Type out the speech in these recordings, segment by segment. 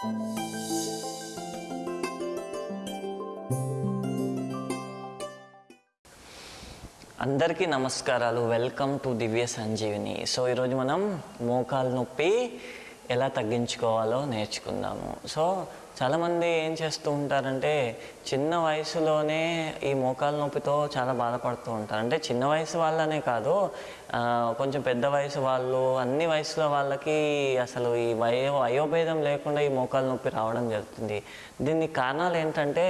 అందరికీ నమస్కారాలు. Welcome to Divya Sanjeevini so ఈరోజు మనం మోకాలు నొప్పి ఎలా తగ్గించుకోవాలో నేర్చుకుందాము. సో చాలామంది ఏం చేస్తూ ఉంటారంటే చిన్న వయసులోనే ఈ మోకాలు నొప్పితో చాలా బాధపడుతూ ఉంటారు. అంటే చిన్న వయసు వాళ్ళనే కాదు కొంచెం పెద్ద వయసు వాళ్ళు అన్ని వయసుల వాళ్ళకి అసలు ఈ వయో వయోభేదం లేకుండా ఈ మోకాలు నొప్పి రావడం జరుగుతుంది. దీనికి కారణాలు ఏంటంటే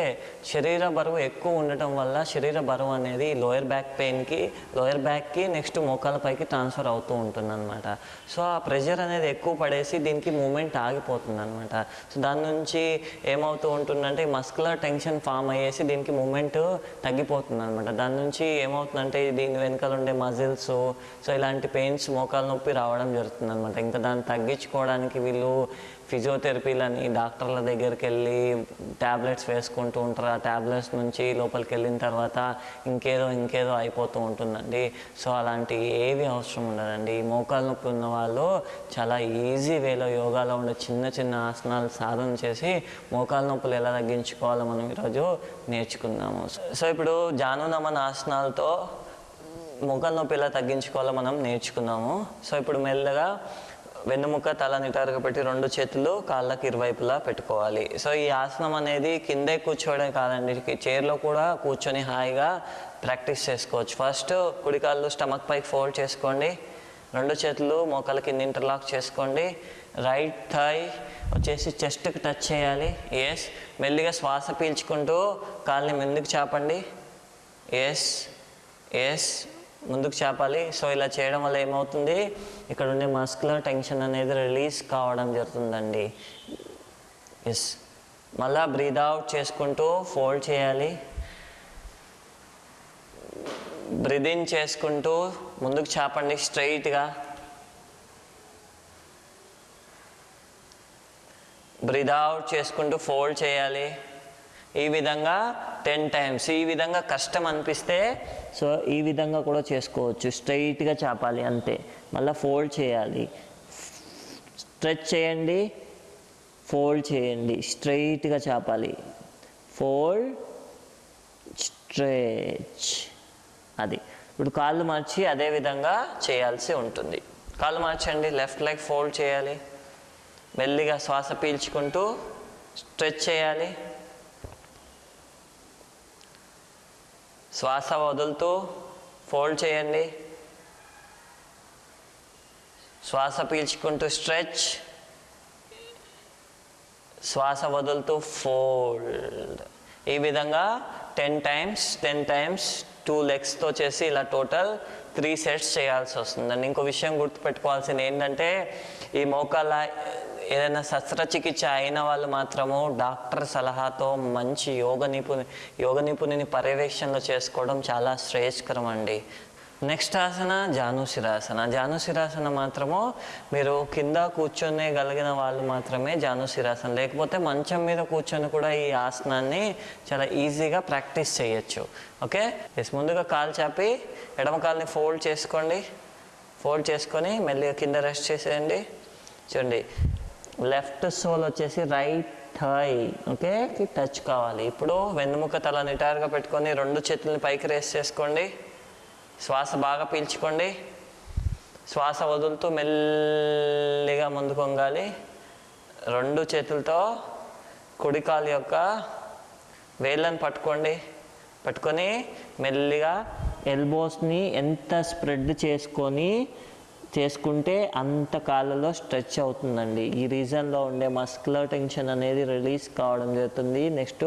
శరీర బరువు ఎక్కువ ఉండటం వల్ల శరీర బరువు అనేది లోయర్ బ్యాక్ పెయిన్కి లోయర్ బ్యాక్కి నెక్స్ట్ మోకాల పైకి ట్రాన్స్ఫర్ అవుతూ ఉంటుంది అనమాట సో ఆ ప్రెషర్ అనేది ఎక్కువ పడేసి దీనికి మూమెంట్ ఆగిపోతుంది అనమాట సో దాని నుంచి ఏమవుతూ ఉంటుందంటే మస్కులర్ టెన్షన్ ఫామ్ అయ్యేసి దీనికి మూమెంట్ తగ్గిపోతుంది అనమాట దాని నుంచి ఏమవుతుందంటే దీని వెనకాల ఉండే మజిల్స్ సో ఇలాంటి పెయిన్స్ మోకాలు నొప్పి రావడం జరుగుతుంది అనమాట ఇంకా దాన్ని తగ్గించుకోవడానికి వీళ్ళు ఫిజియోథెరపీలని డాక్టర్ల దగ్గరికి వెళ్ళి ట్యాబ్లెట్స్ వేసుకుంటూ ఉంటారు. ఆ ట్యాబ్లెట్స్ నుంచి లోపలికి వెళ్ళిన తర్వాత ఇంకేదో ఇంకేదో అయిపోతూ ఉంటుందండి. సో అలాంటి ఏవి అవసరం ఉండదండి. ఈ మోకాలు నొప్పి ఉన్న వాళ్ళు చాలా ఈజీ వేలో యోగాలో ఉండే చిన్న చిన్న ఆసనాలు సాధన చేసి మోకాలు నొప్పులు ఎలా తగ్గించుకోవాలో మనం ఈరోజు నేర్చుకుందాము. సో ఇప్పుడు జానునమన ఆసనాలతో మోకాలు నొప్పి ఎలా తగ్గించుకోవాలో మనం నేర్చుకున్నాము సో ఇప్పుడు మెల్లగా వెన్నుముక్క తల నిటారుగా పెట్టి రెండు చేతులు కాళ్ళకి ఇరువైపులా పెట్టుకోవాలి. సో ఈ ఆసనం అనేది కిందే కూర్చోవడం కాదండి. చైర్లో కూడా కూర్చొని హాయిగా ప్రాక్టీస్ చేసుకోవచ్చు. ఫస్ట్ కుడి కాళ్ళు స్టమక్ పైకి ఫోల్డ్ చేసుకోండి. రెండు చేతులు మోకాళ్ళకి కింద ఇంటర్లాక్ చేసుకోండి. రైట్ థై వచ్చేసి చెస్ట్కి టచ్ చేయాలి. ఎస్ మెల్లిగా శ్వాస పీల్చుకుంటూ కాళ్ళని ముందుకు చాపండి. ఎస్ ఎస్ ముందుకు చేపాలి. సో ఇలా చేయడం వల్ల ఏమవుతుంది? ఇక్కడ ఉండే మస్కులర్ టెన్షన్ అనేది రిలీజ్ కావడం జరుగుతుందండి. ఎస్ మళ్ళా బ్రీద్ అవుట్ చేసుకుంటూ ఫోల్డ్ చేయాలి. బ్రీదింగ్ చేసుకుంటూ ముందుకు చేపండి స్ట్రైట్గా బ్రీద్ అవుట్ చేసుకుంటూ ఫోల్డ్ చేయాలి. ఈ విధంగా టెన్ టైమ్స్. ఈ విధంగా కష్టం అనిపిస్తే సో ఈ విధంగా కూడా చేసుకోవచ్చు. స్ట్రైట్గా చాపాలి అంతే. మళ్ళీ ఫోల్డ్ చేయాలి. స్ట్రెచ్ చేయండి. ఫోల్డ్ చేయండి. స్ట్రైట్గా చాపాలి. Fold stretch. అది. ఇప్పుడు కాళ్ళు మార్చి అదే విధంగా చేయాల్సి ఉంటుంది. కాళ్ళు మార్చండి. లెఫ్ట్ లెగ్ ఫోల్డ్ చేయాలి. మెల్లిగా శ్వాస పీల్చుకుంటూ స్ట్రెచ్ చేయాలి. శ్వాస వదులుతూ ఫోల్డ్ చేయండి. శ్వాస పీల్చుకుంటూ స్ట్రెచ్. శ్వాస వదులుతూ ఫోల్డ్. ఈ విధంగా ten times ten times two లెగ్స్తో చేసి ఇలా టోటల్ త్రీ సెట్స్ చేయాల్సి వస్తుందండి. ఇంకో విషయం గుర్తుపెట్టుకోవాల్సింది ఏంటంటే ఈ మోకాల ఏదైనా శస్త్రచికిత్స అయిన వాళ్ళు మాత్రము డాక్టర్ సలహాతో మంచి యోగ నిపుణి యోగ నిపుణుని పర్యవేక్షణలో చేసుకోవడం చాలా శ్రేయస్కరం అండి నెక్స్ట్ ఆసన జానుశిరాసన. జానుశిరాసన మాత్రము మీరు కింద కూర్చొనే గలిగిన వాళ్ళు మాత్రమే జానుశిరాసన. లేకపోతే మంచం మీద కూర్చొని కూడా ఈ ఆసనాన్ని చాలా ఈజీగా ప్రాక్టీస్ చేయొచ్చు. ఓకే? ఎస్ ముందుగా కాలు చాపి ఎడమ కాలుని ఫోల్డ్ చేసుకోండి. ఫోల్డ్ చేసుకొని మెల్లిగా కింద రెస్ట్ చేసేయండి. చూడండి. లెఫ్ట్ సోల్ వచ్చేసి రైట్ థై ఓకే? టచ్ కావాలి. ఇప్పుడు వెన్నుముక తల నిటారుగా పెట్టుకొని రెండు చేతుల్ని పైకి రేస్ చేసుకోండి. శ్వాస బాగా పీల్చుకోండి. శ్వాస వదులుతూ మెల్లిగా ముందుకు వంగాలి. రెండు చేతులతో కుడికాలు యొక్క వేళ్ళని పట్టుకోండి. పట్టుకొని మెల్లిగా ఎల్బోస్ని ఎంత స్ప్రెడ్ చేసుకొని చేసుకుంటే అంత కాళ్ళలో స్ట్రెచ్ అవుతుందండి. ఈ రీజన్లో ఉండే మస్కులర్ టెన్షన్ అనేది రిలీజ్ కావడం జరుగుతుంది. నెక్స్ట్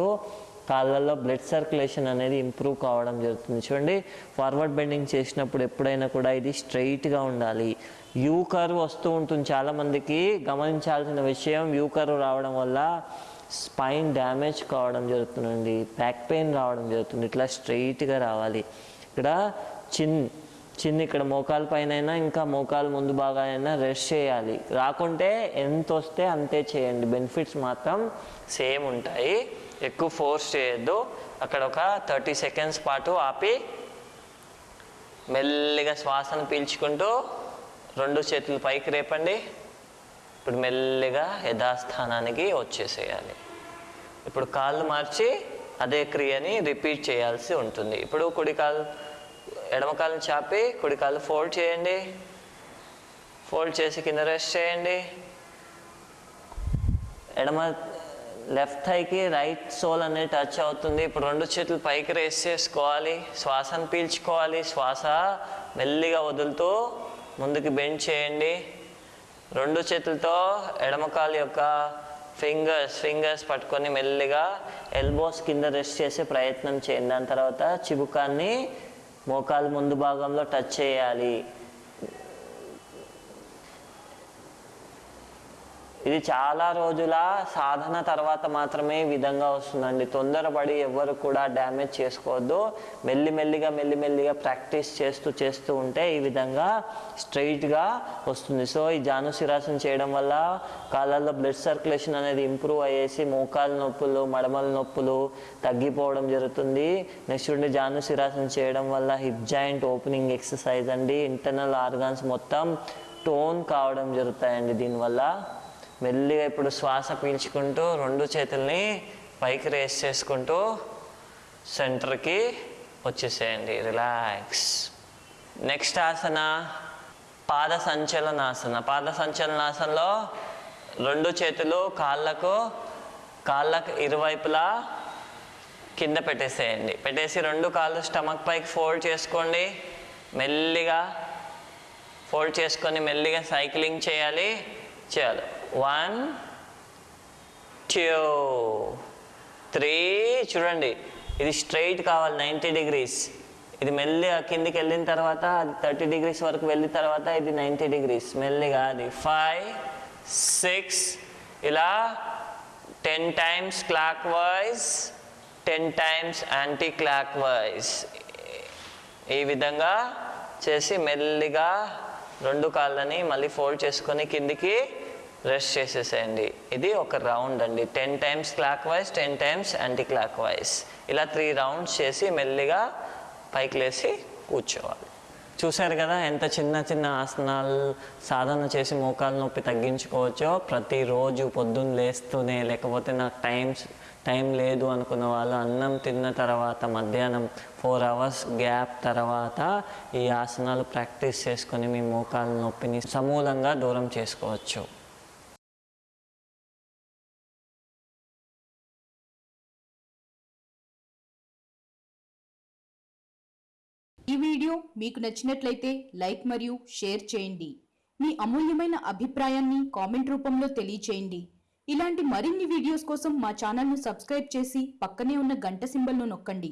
కాళ్ళల్లో బ్లడ్ సర్క్యులేషన్ అనేది ఇంప్రూవ్ కావడం జరుగుతుంది. చూడండి ఫార్వర్డ్ బెండింగ్ చేసినప్పుడు ఎప్పుడైనా కూడా ఇది స్ట్రైట్గా ఉండాలి. యూ కర్వ్ వస్తూ ఉంటుంది చాలామందికి. గమనించాల్సిన విషయం యూ కర్వ్ రావడం వల్ల స్పైన్ డ్యామేజ్ కావడం జరుగుతుందండి. బ్యాక్ పెయిన్ రావడం జరుగుతుంది. ఇట్లా స్ట్రైట్గా రావాలి. ఇక్కడ చిన్ చిన్న ఇక్కడ మోకాలు పైన అయినా ఇంకా మోకాలు ముందు బాగా అయినా రెస్ట్ చేయాలి. రాకుంటే ఎంత వస్తే అంతే చేయండి. బెనిఫిట్స్ మాత్రం సేమ్ ఉంటాయి. ఎక్కువ ఫోర్స్ చేయొద్దు. అక్కడ ఒక థర్టీ సెకండ్స్ పాటు ఆపి మెల్లిగా శ్వాసను పీల్చుకుంటూ రెండు చేతులు పైకి రేపండి. ఇప్పుడు మెల్లిగా యథాస్థానానికి వచ్చేసేయాలి. ఇప్పుడు కాళ్ళు మార్చి అదే క్రియని రిపీట్ చేయాల్సి ఉంటుంది. ఇప్పుడు కుడి కాలు ఎడమ చాపి కుడి కాలు ఫోల్డ్ చేయండి. ఫోల్డ్ చేసి కింద రెస్ట్ చేయండి. ఎడమ లెఫ్ట్ థైకి రైట్ సోల్ అనేది టచ్ అవుతుంది. ఇప్పుడు రెండు చేతులు పైకి రేస్ చేసుకోవాలి. శ్వాసను పీల్చుకోవాలి. శ్వాస మెల్లిగా వదులుతూ ముందుకు బెండ్ చేయండి. రెండు చేతులతో ఎడమ కాలు యొక్క ఫింగర్స్ ఫింగర్స్ పట్టుకొని మెల్లిగా ఎల్బోస్ కింద రెస్ట్ చేసే ప్రయత్నం చేయండి. దాని తర్వాత చిబుకాన్ని మోకాలు ముందు భాగంలో టచ్ చేయాలి. ఇది చాలా రోజుల సాధన తర్వాత మాత్రమే ఈ విధంగా వస్తుందండి. తొందరపడి ఎవరు కూడా డ్యామేజ్ చేసుకోవద్దు. మెల్లిమెల్లిగా మెల్లిమెల్లిగా ప్రాక్టీస్ చేస్తూ చేస్తూ ఉంటే ఈ విధంగా స్ట్రైట్గా వస్తుంది. సో ఈ జానుశిరాసన చేయడం వల్ల కాళ్ళల్లో బ్లడ్ సర్క్యులేషన్ అనేది ఇంప్రూవ్ అయ్యేసి మోకాలు నొప్పులు మడమల నొప్పులు తగ్గిపోవడం జరుగుతుంది. నెక్స్ట్ ఉండి జానుశిరాసన చేయడం వల్ల హిప్ జాయింట్ ఓపెనింగ్ ఎక్సర్సైజ్ అండి. ఇంటర్నల్ ఆర్గాన్స్ మొత్తం టోన్ కావడం జరుగుతాయండి దీనివల్ల. మెల్లిగా ఇప్పుడు శ్వాస పీల్చుకుంటూ రెండు చేతుల్ని పైకి రేస్ చేసుకుంటూ సెంటర్కి వచ్చేసేయండి. రిలాక్స్ నెక్స్ట్ ఆసన పాద సంచలనాసన. పాద సంచలనాసనలో రెండు చేతులు కాళ్ళకు కాళ్ళకు ఇరువైపులా కింద పెట్టేసేయండి. పెట్టేసి రెండు కాళ్ళు స్టమక్ పైకి ఫోల్డ్ చేసుకోండి. మెల్లిగా ఫోల్డ్ చేసుకొని మెల్లిగా సైక్లింగ్ చేయాలి. చేయాలి. వన్ టూ త్రీ చూడండి ఇది స్ట్రైట్ కావాలి నైంటీ డిగ్రీస్ ఇది మెల్లిగా కిందికి వెళ్ళిన తర్వాత అది థర్టీ డిగ్రీస్ వరకు వెళ్ళిన తర్వాత ఇది నైంటీ డిగ్రీస్ మెల్లిగా అది ఫైవ్ సిక్స్ ఇలా ten times clockwise ten times anticlockwise ఈ విధంగా చేసి మెల్లిగా రెండు కాళ్ళని మళ్ళీ ఫోల్డ్ చేసుకొని కిందికి రెస్ట్ చేసేసేయండి. ఇది ఒక రౌండ్ అండి. Ten times clockwise ten times anticlockwise ఇలా త్రీ రౌండ్స్ చేసి మెల్లిగా పైకి లేసి కూర్చోవాలి. చూశారు కదా ఎంత చిన్న చిన్న ఆసనాలు సాధన చేసి మోకాలు నొప్పి తగ్గించుకోవచ్చో? ప్రతిరోజు పొద్దున్న లేస్తూనే లేకపోతే నాకు టైమ్స్ టైం లేదు అనుకున్న వాళ్ళు అన్నం తిన్న తర్వాత మధ్యాహ్నం ఫోర్ అవర్స్ గ్యాప్ తర్వాత ఈ ఆసనాలు ప్రాక్టీస్ చేసుకొని మీ మోకాలు నొప్పిని సమూలంగా దూరం చేసుకోవచ్చు. వీడియో మీకు నచ్చినట్లయితే లైక్ మరియు షేర్ చేయండి. మీ అమూల్యమైన అభిప్రాయాన్ని కామెంట్ రూపంలో తెలియచేయండి. ఇలాంటి మరిన్ని వీడియోస్ కోసం మా ఛానల్ను సబ్స్క్రైబ్ చేసి పక్కనే ఉన్న గంట సింబల్ను నొక్కండి.